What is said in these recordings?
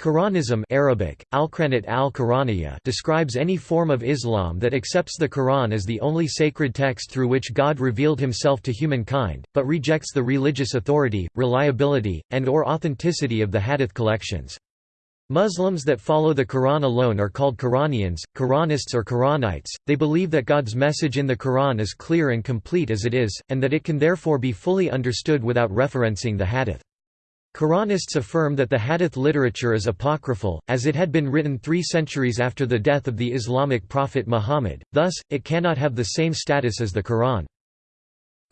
Quranism Arabic, al al describes any form of Islam that accepts the Quran as the only sacred text through which God revealed himself to humankind, but rejects the religious authority, reliability, and or authenticity of the hadith collections. Muslims that follow the Quran alone are called Quranians, Quranists or Quranites. They believe that God's message in the Quran is clear and complete as it is, and that it can therefore be fully understood without referencing the hadith. Quranists affirm that the hadith literature is apocryphal, as it had been written three centuries after the death of the Islamic prophet Muhammad, thus, it cannot have the same status as the Quran.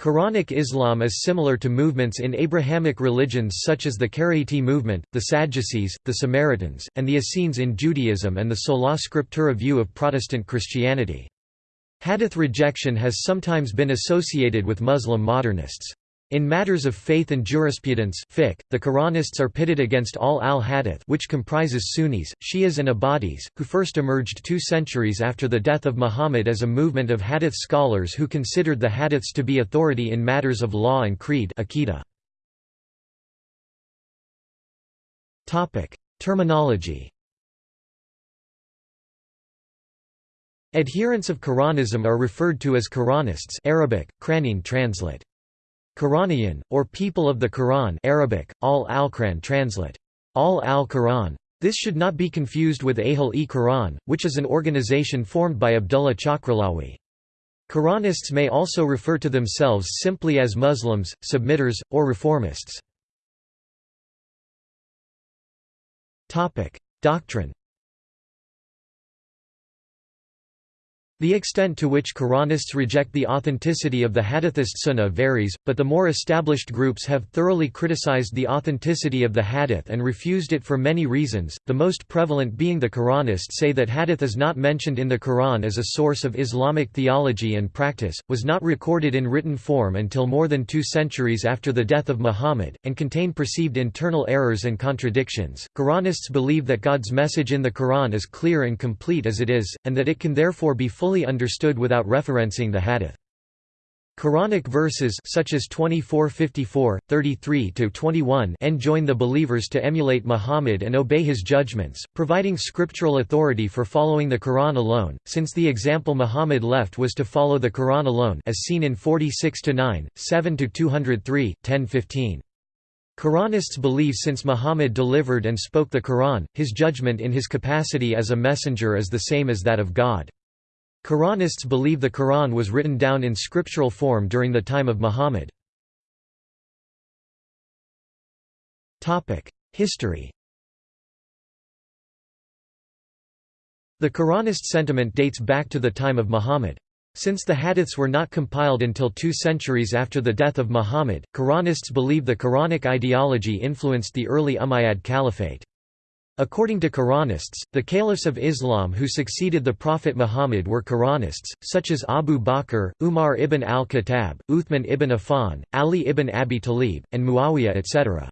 Quranic Islam is similar to movements in Abrahamic religions such as the Karaite movement, the Sadducees, the Samaritans, and the Essenes in Judaism and the sola scriptura view of Protestant Christianity. Hadith rejection has sometimes been associated with Muslim modernists. In matters of faith and jurisprudence fiqh, the Quranists are pitted against Ahl al-Hadith which comprises Sunnis, Shias and Ibadis, who first emerged two centuries after the death of Muhammad as a movement of Hadith scholars who considered the Hadiths to be authority in matters of law and creed Terminology Adherents of Quranism are referred to as Quranists Arabic, translate. Quranian, or People of the Quran Arabic, al al-Quran translate. Al al-Quran. This should not be confused with Ahl-e-Quran, which is an organization formed by Abdullah Chakralawi. Quranists may also refer to themselves simply as Muslims, submitters, or reformists. Doctrine The extent to which Quranists reject the authenticity of the Hadithist Sunnah varies, but the more established groups have thoroughly criticized the authenticity of the Hadith and refused it for many reasons, the most prevalent being the Quranists say that Hadith is not mentioned in the Quran as a source of Islamic theology and practice, was not recorded in written form until more than two centuries after the death of Muhammad, and contain perceived internal errors and contradictions. Quranists believe that God's message in the Quran is clear and complete as it is, and that it can therefore be fully fully understood without referencing the hadith. Quranic verses such as 24:54, 33-21 enjoin the believers to emulate Muhammad and obey his judgments, providing scriptural authority for following the Quran alone, since the example Muhammad left was to follow the Quran alone as seen in 46-9, 7-203, 10-15. Quranists believe since Muhammad delivered and spoke the Quran, his judgment in his capacity as a messenger is the same as that of God. Quranists believe the Quran was written down in scriptural form during the time of Muhammad. History The Quranist sentiment dates back to the time of Muhammad. Since the hadiths were not compiled until two centuries after the death of Muhammad, Quranists believe the Quranic ideology influenced the early Umayyad Caliphate. According to Quranists, the caliphs of Islam who succeeded the Prophet Muhammad were Quranists, such as Abu Bakr, Umar ibn al-Khattab, Uthman ibn Affan, Ali ibn Abi Talib, and Muawiyah etc.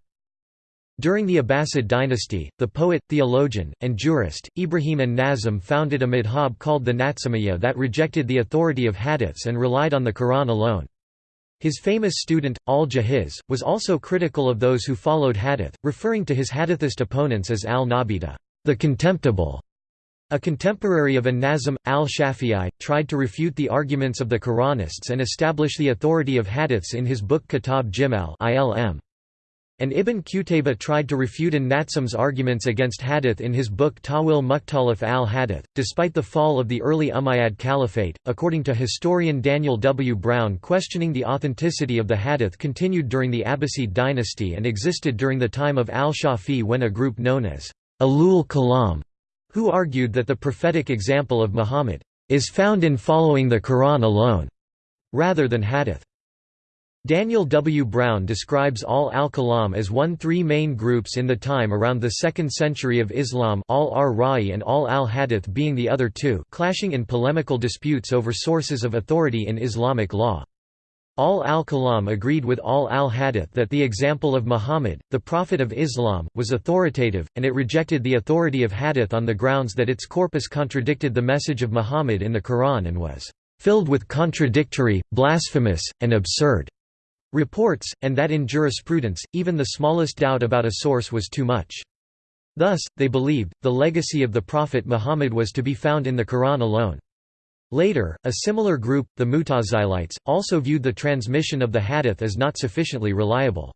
During the Abbasid dynasty, the poet, theologian, and jurist, Ibrahim an-Nazim founded a madhab called the Natsimiyyah that rejected the authority of hadiths and relied on the Quran alone. His famous student, al-Jahiz, was also critical of those who followed hadith, referring to his hadithist opponents as al-Nabida the contemptible. A contemporary of an-Nazim, al-Shafi'i, tried to refute the arguments of the Quranists and establish the authority of hadiths in his book Kitab Jimal. And Ibn Qutayba tried to refute an-Nazim's arguments against hadith in his book Tawil Mukhtalif al-Hadith. Despite the fall of the early Umayyad Caliphate, according to historian Daniel W. Brown questioning the authenticity of the hadith continued during the Abbasid dynasty and existed during the time of al-Shafi when a group known as Alul Kalam, who argued that the prophetic example of Muhammad is found in following the Quran alone, rather than hadith. Daniel W. Brown describes Ahl al-Kalam as one three main groups in the time around the 2nd century of Islam al-ar-Ra'i and al-al-Hadith being the other two clashing in polemical disputes over sources of authority in Islamic law. Ahl al-Kalam agreed with Ahl al-Hadith that the example of Muhammad, the Prophet of Islam, was authoritative, and it rejected the authority of Hadith on the grounds that its corpus contradicted the message of Muhammad in the Quran and was filled with contradictory, blasphemous, and absurd reports, and that in jurisprudence, even the smallest doubt about a source was too much. Thus, they believed, the legacy of the Prophet Muhammad was to be found in the Quran alone. Later, a similar group, the Mutazilites, also viewed the transmission of the hadith as not sufficiently reliable.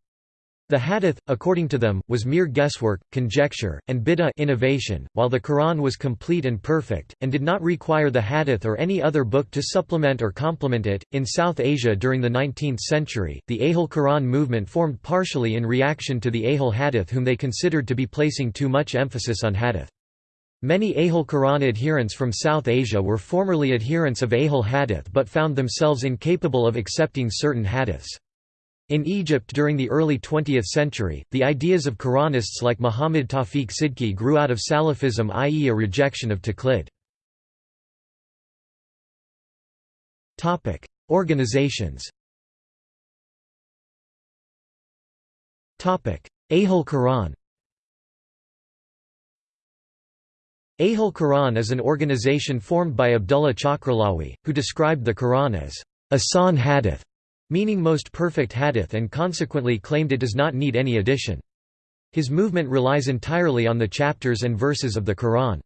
The hadith, according to them, was mere guesswork, conjecture, and bid'ah innovation, while the Quran was complete and perfect, and did not require the hadith or any other book to supplement or complement it. In South Asia during the 19th century, the Ahl Quran movement formed partially in reaction to the Ahl Hadith whom they considered to be placing too much emphasis on hadith. Many Ahl Quran adherents from South Asia were formerly adherents of Ahl Hadith but found themselves incapable of accepting certain hadiths. In Egypt during the early 20th century, the ideas of Quranists like Muhammad Tawfiq Sidki grew out of Salafism i.e. a rejection of taqlid. Organizations Ahl Quran Ahl Quran is an organization formed by Abdullah Chakralawi, who described the Quran as Ahsan Hadith meaning most perfect hadith and consequently claimed it does not need any addition. His movement relies entirely on the chapters and verses of the Quran.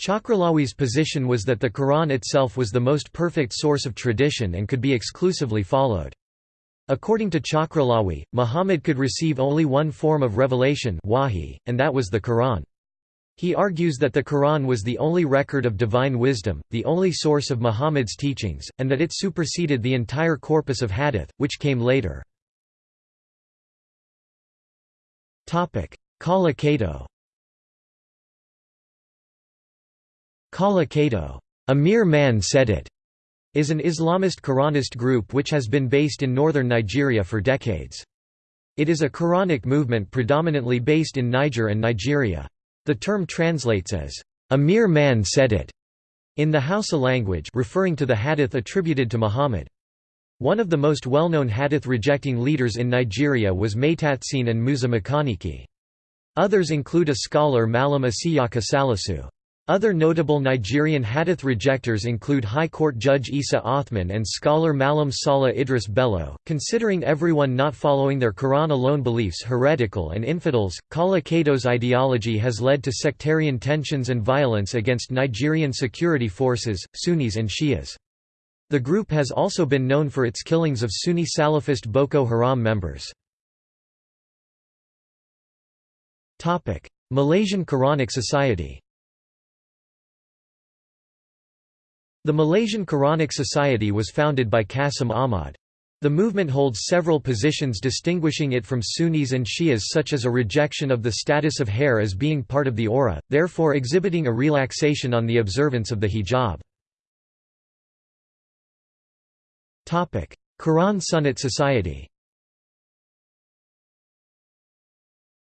Chakralawi's position was that the Quran itself was the most perfect source of tradition and could be exclusively followed. According to Chakralawi, Muhammad could receive only one form of revelation wahi, and that was the Quran. He argues that the Quran was the only record of divine wisdom, the only source of Muhammad's teachings, and that it superseded the entire corpus of hadith, which came later. Kala Kato Kala a mere man said it, is an Islamist Quranist group which has been based in northern Nigeria for decades. It is a Quranic movement predominantly based in Niger and Nigeria. The term translates as, "...a mere man said it", in the Hausa language referring to the hadith attributed to Muhammad. One of the most well-known hadith-rejecting leaders in Nigeria was Maitatsine and Musa Makaniki. Others include a scholar Malam Isiyaka Salisu. Other notable Nigerian hadith rejectors include High Court Judge Isa Othman and scholar Malam Salah Idris Bello, considering everyone not following their Quran alone beliefs heretical and infidels. Kala Kato's ideology has led to sectarian tensions and violence against Nigerian security forces, Sunnis and Shias. The group has also been known for its killings of Sunni Salafist Boko Haram members. Malaysian Quranic Society The Malaysian Quranic Society was founded by Qasim Ahmad. The movement holds several positions distinguishing it from Sunnis and Shias such as a rejection of the status of hair as being part of the awrah, therefore exhibiting a relaxation on the observance of the hijab. Quran Sunnat Society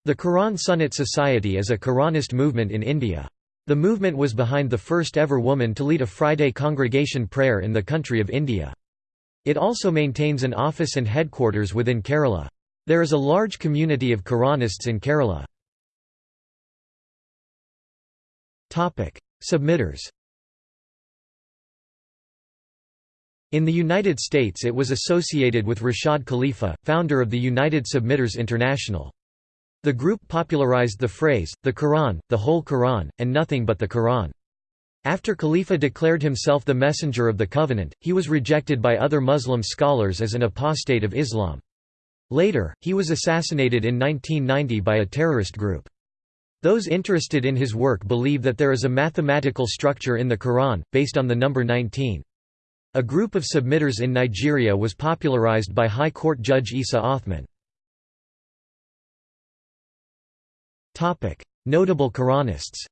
The Quran Sunnat Society is a Quranist movement in India. The movement was behind the first ever woman to lead a Friday congregation prayer in the country of India. It also maintains an office and headquarters within Kerala. There is a large community of Quranists in Kerala. Submitters In the United States it was associated with Rashad Khalifa, founder of the United Submitters International. The group popularized the phrase, the Quran, the whole Quran, and nothing but the Quran. After Khalifa declared himself the messenger of the covenant, he was rejected by other Muslim scholars as an apostate of Islam. Later, he was assassinated in 1990 by a terrorist group. Those interested in his work believe that there is a mathematical structure in the Quran, based on the number 19. A group of submitters in Nigeria was popularized by High Court Judge Isa Othman. Notable Quranists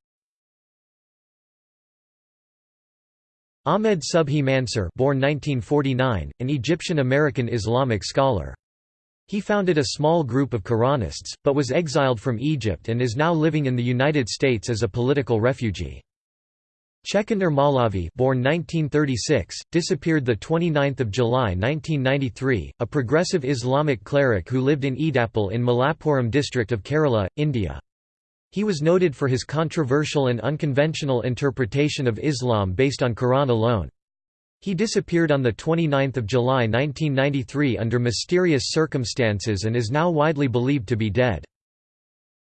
Ahmed Subhi Mansur born 1949, an Egyptian-American Islamic scholar. He founded a small group of Quranists, but was exiled from Egypt and is now living in the United States as a political refugee. Chekannur Maulavi born 1936, disappeared 29 July 1993, a progressive Islamic cleric who lived in Edappal in Malappuram district of Kerala, India. He was noted for his controversial and unconventional interpretation of Islam based on Quran alone. He disappeared on 29 July 1993 under mysterious circumstances and is now widely believed to be dead.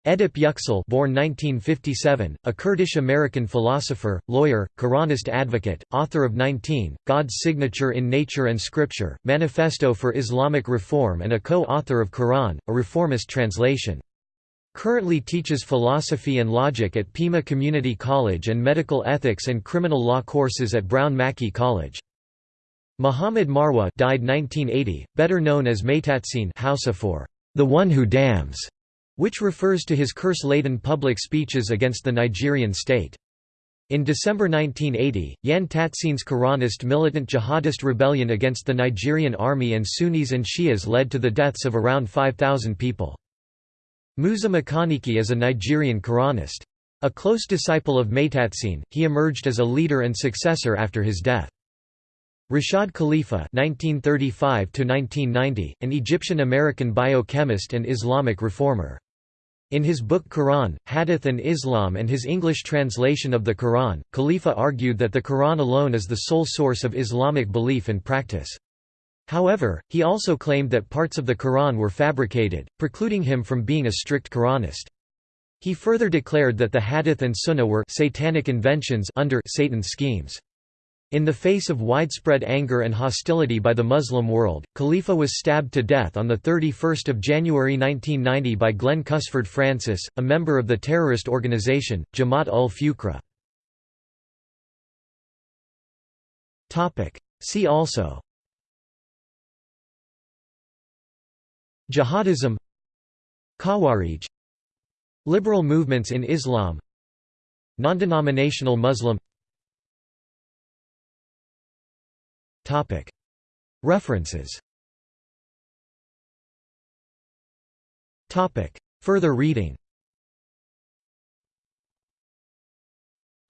Edip Yüksel born 1957, a Kurdish-American philosopher, lawyer, Quranist advocate, author of 19, God's Signature in Nature and Scripture, Manifesto for Islamic Reform and a co-author of Quran, a reformist translation. Currently teaches philosophy and logic at Pima Community College and medical ethics and criminal law courses at Brown Mackie College. Muhammad Marwa died 1980, better known as Maitatsine Hausa for the one who damns which refers to his curse-laden public speeches against the Nigerian state. In December 1980, Yan Tatsine's Quranist militant jihadist rebellion against the Nigerian army and Sunnis and Shias led to the deaths of around 5,000 people. Musa Makaniki is a Nigerian Quranist. A close disciple of Maitatsine, he emerged as a leader and successor after his death. Rashad Khalifa (1935–1990), an Egyptian-American biochemist and Islamic reformer. In his book Quran, Hadith and Islam and his English translation of the Quran, Khalifa argued that the Quran alone is the sole source of Islamic belief and practice. However, he also claimed that parts of the Quran were fabricated, precluding him from being a strict Quranist. He further declared that the Hadith and Sunnah were satanic inventions under Satan's schemes. In the face of widespread anger and hostility by the Muslim world, Khalifa was stabbed to death on 31 January 1990 by Glenn Cusford Francis, a member of the terrorist organization, Jamaat ul-Fuqra. See also Jihadism Khawarij Liberal movements in Islam Non-denominational Muslim. References. Further reading.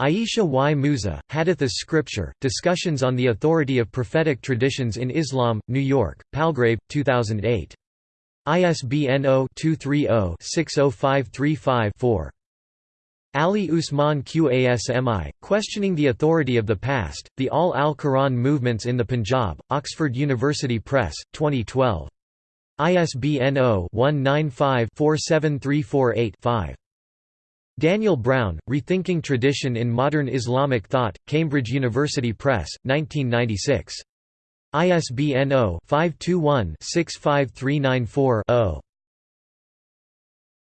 Aisha Y. Musa, Hadith as Scripture, Discussions on the Authority of Prophetic Traditions in Islam, New York, Palgrave, 2008. ISBN 0-230-60535-4. Ali Usman Qasmi, Questioning the Authority of the Past, The Ahl al-Quran Movements in the Punjab, Oxford University Press, 2012. ISBN 0-195-47348-5. Daniel Brown, Rethinking Tradition in Modern Islamic Thought, Cambridge University Press, 1996. ISBN 0-521-65394-0.